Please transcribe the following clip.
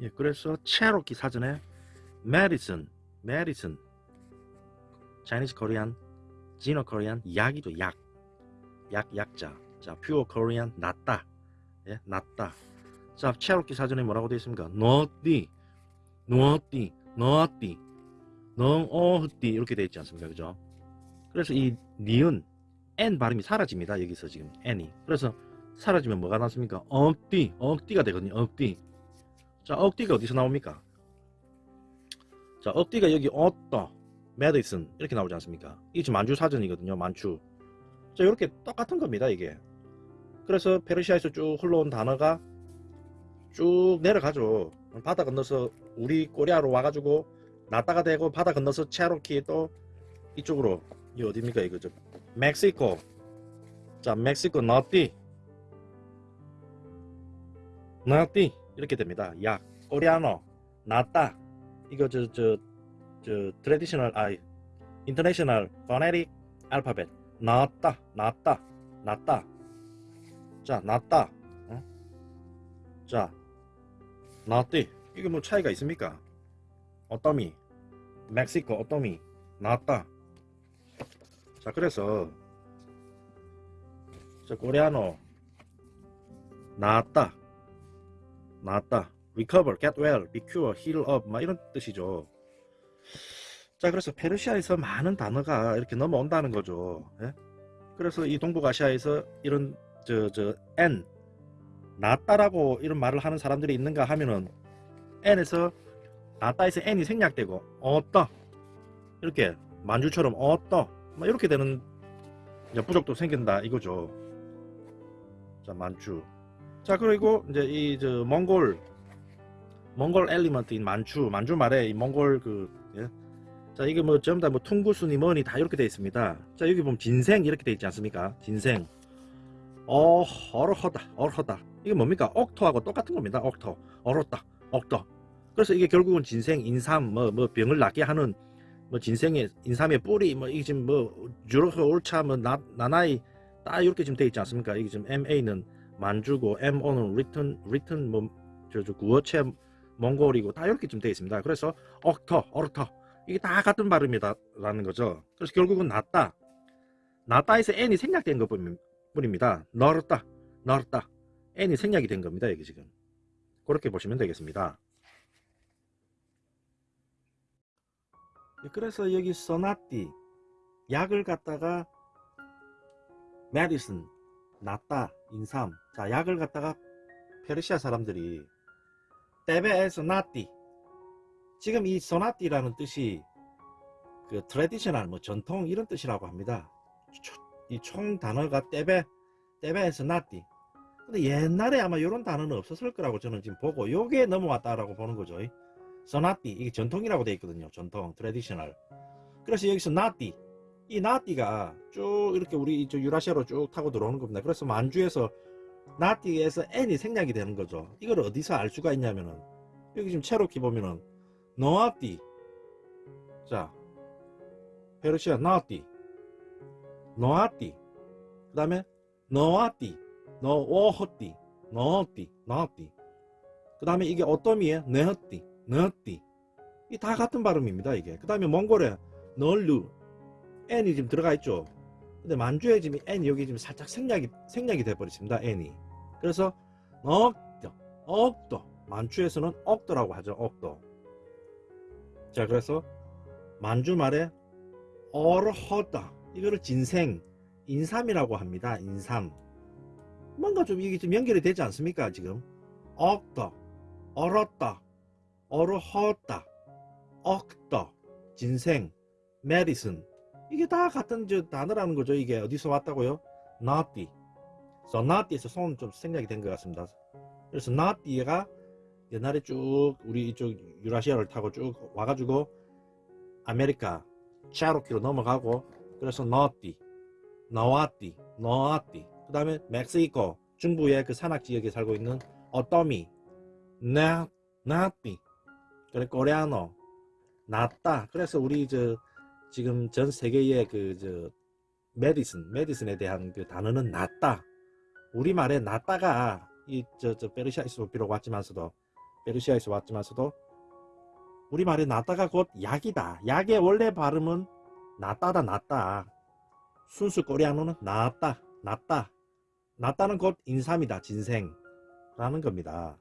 예, 그래서 체로키 사전에 메디슨, 메디슨, 차이니스 코리안, 지노 코리안, 약이죠, 약. 약, 약자. 자, 퓨어 코리안, 낫다. 예, 낫다. 자, 체로키 사전에 뭐라고 되어 있습니까? 너띠, 너띠, 너띠, 너어띠 이렇게 되어 있지 않습니까? 그죠? 그래서 이 니은, N 발음이 사라집니다. 여기서 지금 N이. 그래서 사라지면 뭐가 나습니까? 억띠, 억띠가 되거든요. 억띠. 자, 억띠가 어디서 나옵니까? 자, 억띠가 여기 어떠, 메디슨 이렇게 나오지 않습니까? 이게 지금 만주 사전이거든요. 만주. 자, 이렇게 똑같은 겁니다. 이게. 그래서 페르시아에서 쭉 흘러온 단어가 쭉 내려가죠. 바다 건너서 우리 코리아로 와가지고 나다가 되고 바다 건너서 체로키 또 이쪽으로 이 어디입니까 이거 저 멕시코 자 멕시코 너띠 너띠 이렇게 됩니다. 약 코리아노 나따 이거 저 저 저 트레디셔널 아 인터내셔널 포네릭 알파벳 나따 나따 나따 자 나따 어? 자 나띠 이게 뭐 차이가 있습니까? 어떠미? 멕시코 어떠미? 나따 자 그래서 자 코리아노 나았다 나았다. Recover, get well, be cure, heal up. 막 이런 뜻이죠. 자 그래서 페르시아에서 많은 단어가 이렇게 넘어온다는 거죠. 예? 그래서 이 동북아시아에서 이런 저 저 N 낫다라고 이런 말을 하는 사람들이 있는가 하면은 N에서 낫다에서 N이 생략되고 어떠? 이렇게 만주처럼 어떠? 막 이렇게 되는 부족도 생긴다 이거죠. 자 만주 자 그리고 이제 이 저 몽골 몽골 엘리먼트인 만주 만주 말에 이 몽골 그 예? 자 이게 뭐 전부 다뭐 퉁구순이 뭐니 다 이렇게 되어 있습니다. 자 여기 보면 진생 이렇게 되어 있지 않습니까? 진생. 어 어르허다 어르허다. 이게 뭡니까? 억토하고 똑같은 겁니다. 억토 얼었다 억터 그래서 이게 결국은 진생 인삼 뭐뭐 병을 낫게 하는 뭐 진생의 인삼의 뿌리 뭐 이게 지금 뭐 주로서 옳차 뭐 나, 나나이 딱 이렇게 지금 돼 있지 않습니까? 이게 지금 MA는 만주고 MO는 written written 뭐저 저 구어체 몽골이고 다 이렇게 지금 돼 있습니다. 그래서 억터 어르터. 이게 다 같은 발음이다라는 거죠. 그래서 결국은 낫다 낫다에서 N이 생략된 것 뿐입니다. 널었다 널었다 N이 생략이 된 겁니다 여기 지금. 그렇게 보시면 되겠습니다. 그래서 여기 써나띠 약을 갖다가 메디슨 낫다 인삼. 자 약을 갖다가 페르시아 사람들이 떼베에서 나띠. 지금 이 소나띠라는 뜻이 그 traditional 뭐 전통 이런 뜻이라고 합니다. 이 총 단어가 떼베 떼베에서 나띠. 근데 옛날에 아마 이런 단어는 없었을 거라고 저는 지금 보고 요게 넘어왔다라고 보는 거죠. 소나띠 이게 전통이라고 되어 있거든요. 전통 traditional 그래서 여기서 나띠 이 나띠가 쭉 이렇게 우리 저 유라시아로 쭉 타고 들어오는 겁니다. 그래서 만주에서 나띠에서 N이 생략이 되는 거죠. 이걸 어디서 알 수가 있냐면은 여기 지금 체로키 보면은 노아띠. 자 페르시아 나띠 노아띠. 그 다음에 노아띠 노오호띠 노띠 노띠. 그 다음에 이게 어떠미에 네허띠 너띠. 이 다 같은 발음입니다 이게. 그 다음에 몽골에 널루 N이 지금 들어가 있죠. 근데 만주에 지금 N 여기 지금 살짝 생략이 생략이 돼 버렸습니다 N이. 그래서 억도 억도. 만주에서는 억도라고 하죠 억도. 자 그래서 만주 말에 어르허다. 이거를 진생 인삼이라고 합니다 인삼. 뭔가 좀 이게 좀 연결이 되지 않습니까 지금? 억도 얼었다 어르허다 억더 진생 메디슨 이게 다 같은 저 단어라는 거죠. 이게 어디서 왔다고요? 나띠 그래서 나띠에서 손 좀 생략이 된 것 같습니다. 그래서 나띠가 옛날에 쭉 우리 이쪽 유라시아를 타고 쭉 와가지고 아메리카 차로키로 넘어가고 그래서 너띠 너와띠 너아띠 그 다음에 멕시코 중부의 그 산악 지역에 살고 있는 어떠미 나 나띠 그래 코레아노 낫다 그래서 우리 저 지금 전 세계의 그 저 메디슨 메디슨에 대한 그 단어는 낫다 우리말에 낫다가 이저저 페르시아 이스로 비록 왔지만서도 페르시아에서 왔지만서도 우리말에 낫다가 곧 약이다. 약의 원래 발음은 낫다다 낫다. 순수 코리아노는 낫다 낫다 낫다는 곧 인삼이다 진생라는 겁니다.